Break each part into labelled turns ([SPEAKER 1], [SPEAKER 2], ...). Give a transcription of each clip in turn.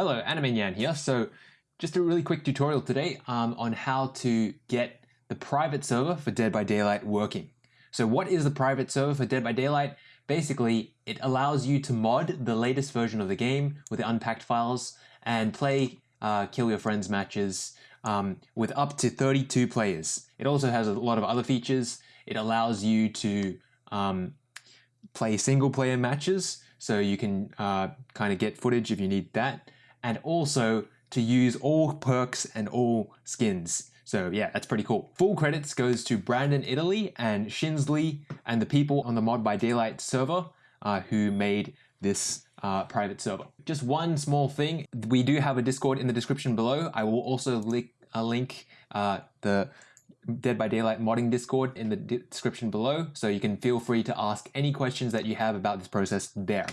[SPEAKER 1] Hello, Anime here. So just a really quick tutorial today um, on how to get the private server for Dead by Daylight working. So what is the private server for Dead by Daylight? Basically, it allows you to mod the latest version of the game with the unpacked files and play uh, kill your friends matches um, with up to 32 players. It also has a lot of other features. It allows you to um, play single player matches so you can uh, kind of get footage if you need that and also to use all perks and all skins. So yeah, that's pretty cool. Full credits goes to Brandon Italy and Shinsley and the people on the Mod by Daylight server uh, who made this uh, private server. Just one small thing, we do have a Discord in the description below. I will also link, uh, link uh, the Dead by Daylight modding Discord in the description below, so you can feel free to ask any questions that you have about this process there.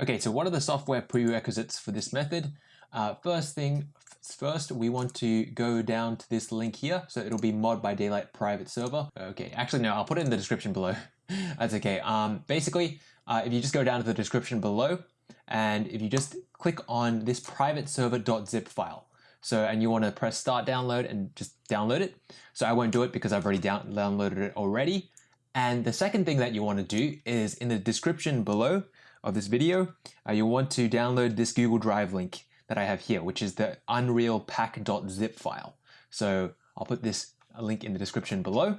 [SPEAKER 1] Okay, so what are the software prerequisites for this method? Uh, first thing first, we want to go down to this link here. So it'll be mod by daylight private server. Okay, actually no, I'll put it in the description below. That's okay. Um, basically, uh, if you just go down to the description below, and if you just click on this private server.zip file, so, and you want to press start download and just download it. So I won't do it because I've already down downloaded it already. And the second thing that you want to do is in the description below of this video, uh, you want to download this Google Drive link that I have here, which is the UnrealPak.zip file. So I'll put this link in the description below.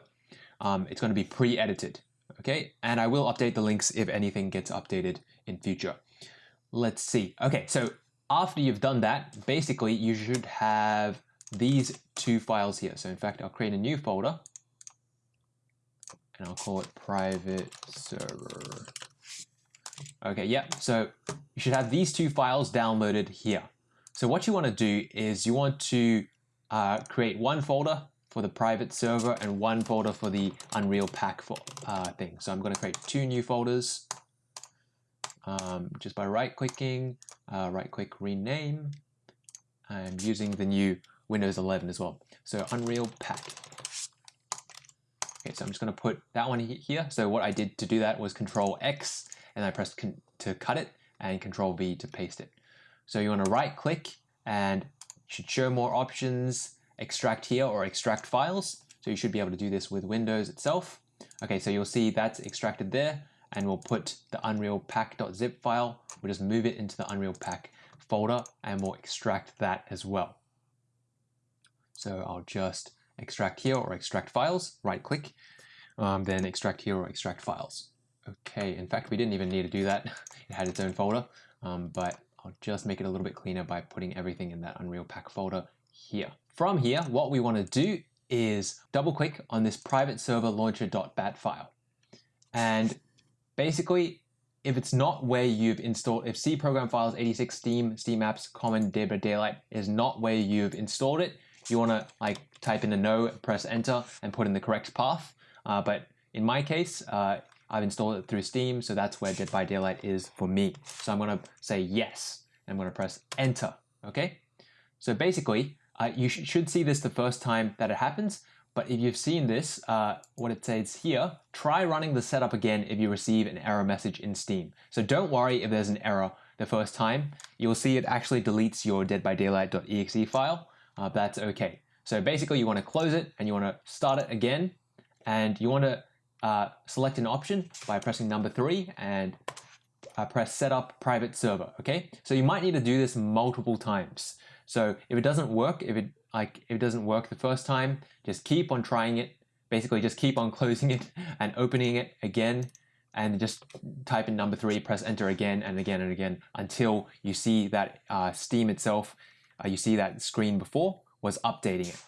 [SPEAKER 1] Um, it's going to be pre-edited, okay? And I will update the links if anything gets updated in future. Let's see. Okay, so after you've done that, basically you should have these two files here. So in fact, I'll create a new folder and I'll call it private server. Okay, yeah, so you should have these two files downloaded here. So what you want to do is you want to uh, create one folder for the private server and one folder for the UnrealPak for, uh, thing. So I'm going to create two new folders um, just by right clicking, uh, right click rename. I'm using the new Windows 11 as well. So Unreal Pack. Okay, so I'm just going to put that one here. So what I did to do that was Control X and I pressed to cut it and Control V to paste it. So you want to right click and should show more options, extract here or extract files. So you should be able to do this with Windows itself. Okay, so you'll see that's extracted there and we'll put the UnrealPak.zip file, we'll just move it into the UnrealPak folder and we'll extract that as well. So I'll just extract here or extract files, right click, um, then extract here or extract files. Okay, in fact, we didn't even need to do that. it had its own folder, um, but I'll just make it a little bit cleaner by putting everything in that UnrealPak folder here. From here, what we want to do is double click on this private server launcher.bat file. And basically, if it's not where you've installed, if C program files 86 Steam, Steam apps, common Dead Daylight is not where you've installed it, you want to like type in a no, press enter and put in the correct path. Uh, but in my case, uh, I've installed it through Steam, so that's where Dead by Daylight is for me. So I'm going to say yes. and I'm going to press enter. Okay. So basically, uh, you sh should see this the first time that it happens. But if you've seen this, uh, what it says here, try running the setup again if you receive an error message in Steam. So don't worry if there's an error the first time. You'll see it actually deletes your deadbydaylight.exe file. Uh, that's okay. So basically you want to close it and you want to start it again and you want to uh, select an option by pressing number three and uh, press setup private server, okay? So you might need to do this multiple times. So if it doesn't work, if it like if it doesn't work the first time, just keep on trying it. Basically just keep on closing it and opening it again and just type in number three, press enter again and again and again until you see that uh, Steam itself, uh, you see that screen before was updating it.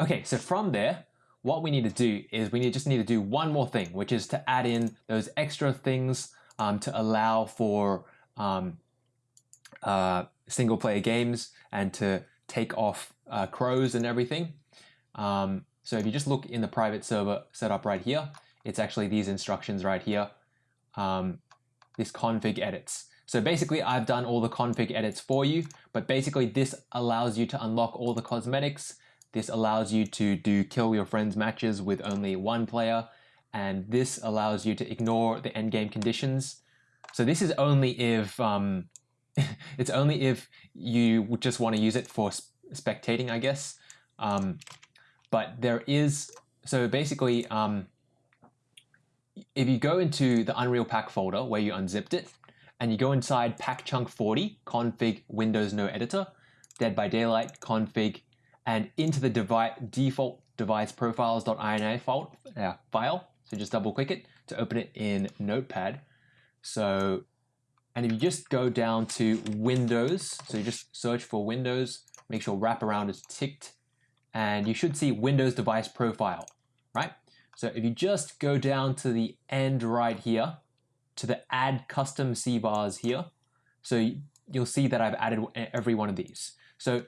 [SPEAKER 1] Okay, so from there, what we need to do is we need, just need to do one more thing, which is to add in those extra things um, to allow for um, uh, single player games and to take off uh, crows and everything. Um, so if you just look in the private server setup right here, it's actually these instructions right here, um, this config edits. So basically I've done all the config edits for you, but basically this allows you to unlock all the cosmetics this allows you to do kill your friends matches with only one player, and this allows you to ignore the endgame conditions. So this is only if um, it's only if you just want to use it for spectating, I guess. Um, but there is, so basically, um, if you go into the UnrealPak folder where you unzipped it, and you go inside pack chunk 40, config Windows No Editor, Dead by Daylight config, and into the default device profiles.ini file, uh, file. So just double click it to open it in Notepad. So, and if you just go down to Windows, so you just search for Windows, make sure wraparound is ticked, and you should see Windows device profile, right? So if you just go down to the end right here, to the add custom CVARs here, so you'll see that I've added every one of these. So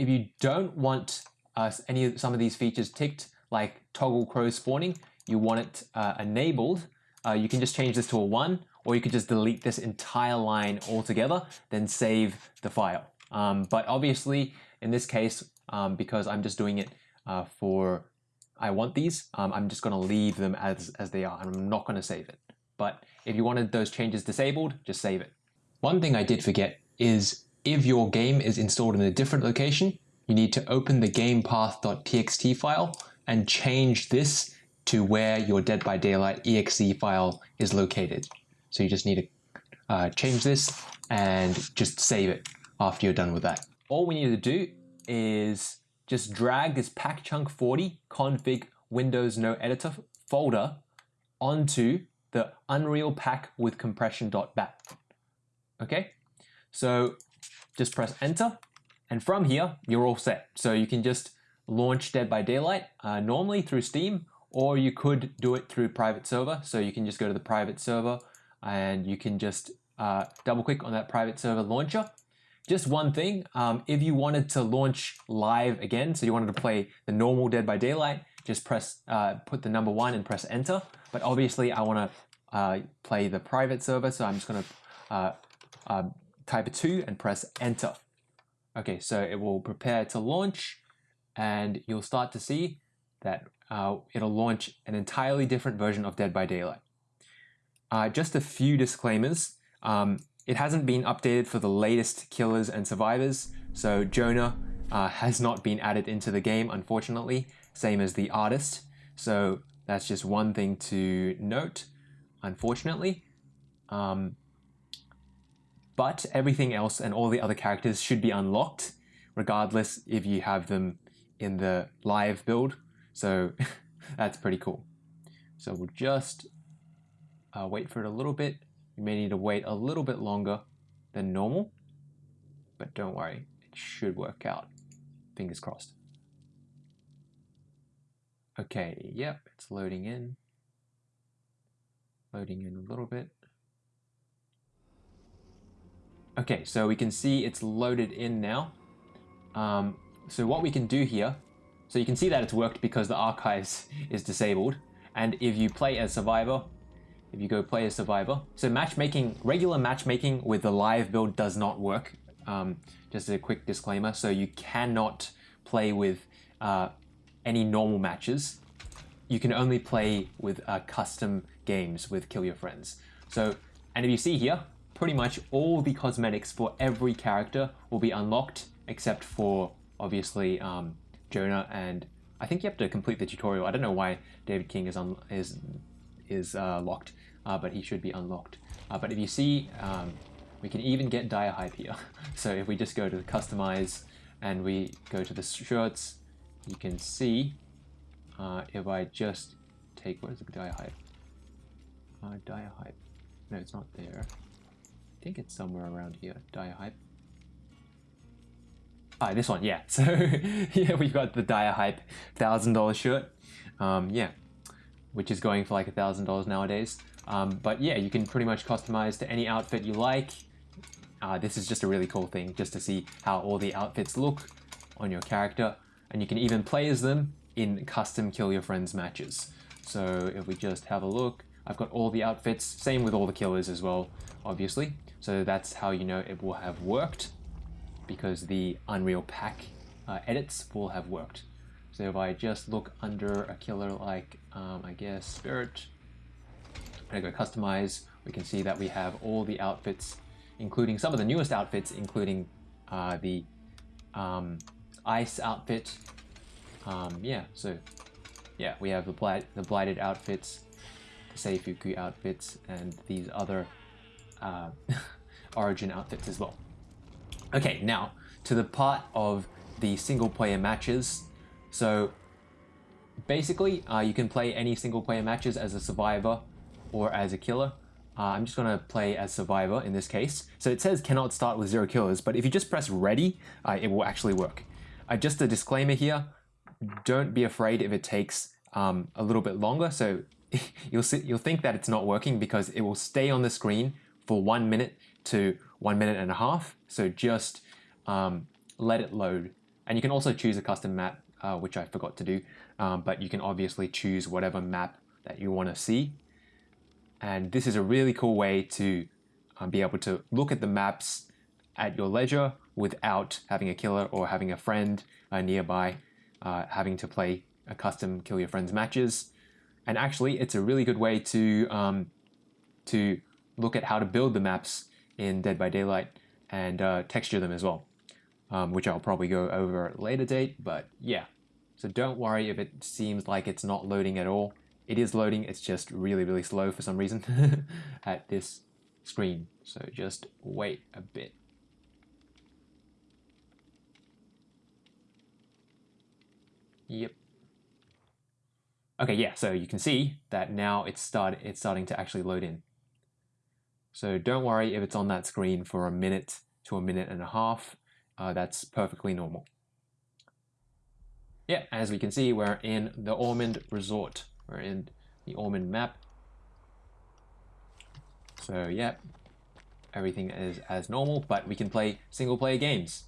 [SPEAKER 1] if you don't want uh, any of some of these features ticked, like toggle crow spawning, you want it uh, enabled, uh, you can just change this to a one, or you could just delete this entire line altogether, then save the file. Um, but obviously, in this case, um, because I'm just doing it uh, for, I want these, um, I'm just going to leave them as, as they are, and I'm not going to save it. But if you wanted those changes disabled, just save it. One thing I did forget is if your game is installed in a different location, you need to open the gamepath.txt file and change this to where your Dead by Daylight exe file is located. So you just need to uh, change this and just save it after you're done with that. All we need to do is just drag this pakchunk 40 config Windows No Editor folder onto the UnrealPak with compression.bat. Okay, so just press enter and from here you're all set. So you can just launch Dead by Daylight uh, normally through Steam or you could do it through private server. So you can just go to the private server and you can just uh, double click on that private server launcher. Just one thing, um, if you wanted to launch live again, so you wanted to play the normal Dead by Daylight, just press, uh, put the number one and press enter. But obviously I want to uh, play the private server, so I'm just going to uh, um, type two and press enter. Okay, so it will prepare to launch and you'll start to see that uh, it'll launch an entirely different version of Dead by Daylight. Uh, just a few disclaimers. Um, it hasn't been updated for the latest killers and survivors, so Jonah uh, has not been added into the game, unfortunately, same as the artist. So that's just one thing to note, unfortunately. Um, but everything else and all the other characters should be unlocked, regardless if you have them in the live build. So that's pretty cool. So we'll just uh, wait for it a little bit. You may need to wait a little bit longer than normal, but don't worry, it should work out. Fingers crossed. Okay, yep, it's loading in. Loading in a little bit. Okay, so we can see it's loaded in now. Um, so what we can do here, so you can see that it's worked because the archives is disabled. And if you play as survivor, if you go play as survivor, so matchmaking, regular matchmaking with the live build does not work. Um, just a quick disclaimer. So you cannot play with uh, any normal matches. You can only play with uh, custom games with Kill Your Friends. So, and if you see here, pretty much all the cosmetics for every character will be unlocked except for obviously um, Jonah and I think you have to complete the tutorial. I don't know why David King is is is uh, locked, uh, but he should be unlocked. Uh, but if you see, um, we can even get Dire Hype here. so if we just go to customize and we go to the shirts, you can see uh, if I just take what is the Dire Hype? Uh, Dire Hype. No, it's not there. Think it's somewhere around here. Dire Hype. Ah, this one, yeah. So yeah, we've got the Dire Hype thousand dollar shirt. Um, yeah, which is going for like a thousand dollars nowadays. Um, but yeah, you can pretty much customize to any outfit you like. Uh, this is just a really cool thing, just to see how all the outfits look on your character, and you can even play as them in custom Kill Your Friends matches. So if we just have a look, I've got all the outfits, same with all the killers as well, obviously. So that's how you know it will have worked because the UnrealPak uh, edits will have worked. So if I just look under a killer like, um, I guess, Spirit, and I go customize, we can see that we have all the outfits including some of the newest outfits, including uh, the um, ice outfit. Um, yeah, so yeah, we have the, blight, the blighted outfits, the Seifuku outfits, and these other uh, origin outfits as well. Okay, now to the part of the single player matches. So basically, uh, you can play any single player matches as a survivor or as a killer. Uh, I'm just gonna play as survivor in this case. So it says cannot start with zero killers, but if you just press ready, uh, it will actually work. Uh, just a disclaimer here, don't be afraid if it takes um, a little bit longer. So you'll, see, you'll think that it's not working because it will stay on the screen for one minute to one minute and a half. So just um, let it load. And you can also choose a custom map, uh, which I forgot to do, um, but you can obviously choose whatever map that you want to see. And this is a really cool way to um, be able to look at the maps at your leisure without having a killer or having a friend uh, nearby, uh, having to play a custom kill your friends matches. And actually, it's a really good way to um, to look at how to build the maps in Dead by Daylight and uh, texture them as well, um, which I'll probably go over at a later date. But yeah, so don't worry if it seems like it's not loading at all. It is loading, it's just really, really slow for some reason at this screen. So just wait a bit. Yep. Okay, yeah, so you can see that now it's start it's starting to actually load in. So don't worry if it's on that screen for a minute to a minute and a half. Uh, that's perfectly normal. Yeah, as we can see, we're in the Ormond Resort. We're in the Ormond map. So yeah, everything is as normal, but we can play single player games.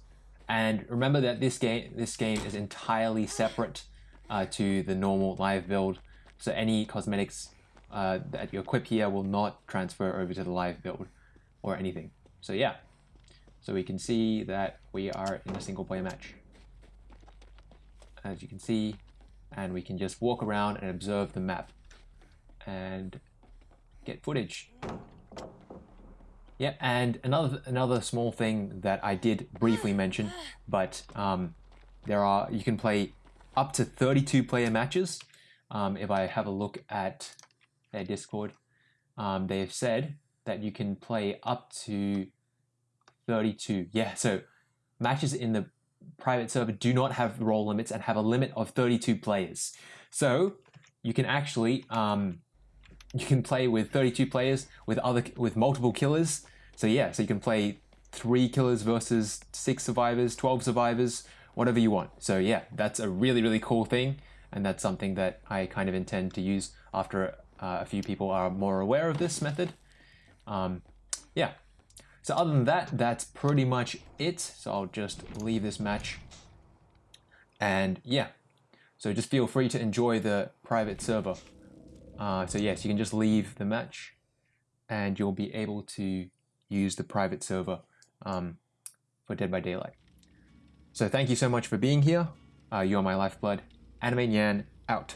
[SPEAKER 1] And remember that this game this game is entirely separate uh, to the normal live build. So any cosmetics uh, that you equip here will not transfer over to the live build or anything. So yeah, so we can see that we are in a single player match. As you can see, and we can just walk around and observe the map and get footage. Yeah, and another another small thing that I did briefly mention, but um, there are you can play up to 32 player matches. Um, if I have a look at their Discord, um, they've said that you can play up to 32. Yeah, so matches in the private server do not have role limits and have a limit of 32 players. So you can actually um, you can play with 32 players with other with multiple killers. So yeah, so you can play three killers versus six survivors, 12 survivors, whatever you want. So yeah, that's a really really cool thing, and that's something that I kind of intend to use after uh, a few people are more aware of this method. Um, yeah. So other than that, that's pretty much it. So I'll just leave this match. And yeah, so just feel free to enjoy the private server. Uh, so yes, you can just leave the match and you'll be able to use the private server um, for Dead by Daylight. So thank you so much for being here. Uh, you are my lifeblood. Anime Nyan out.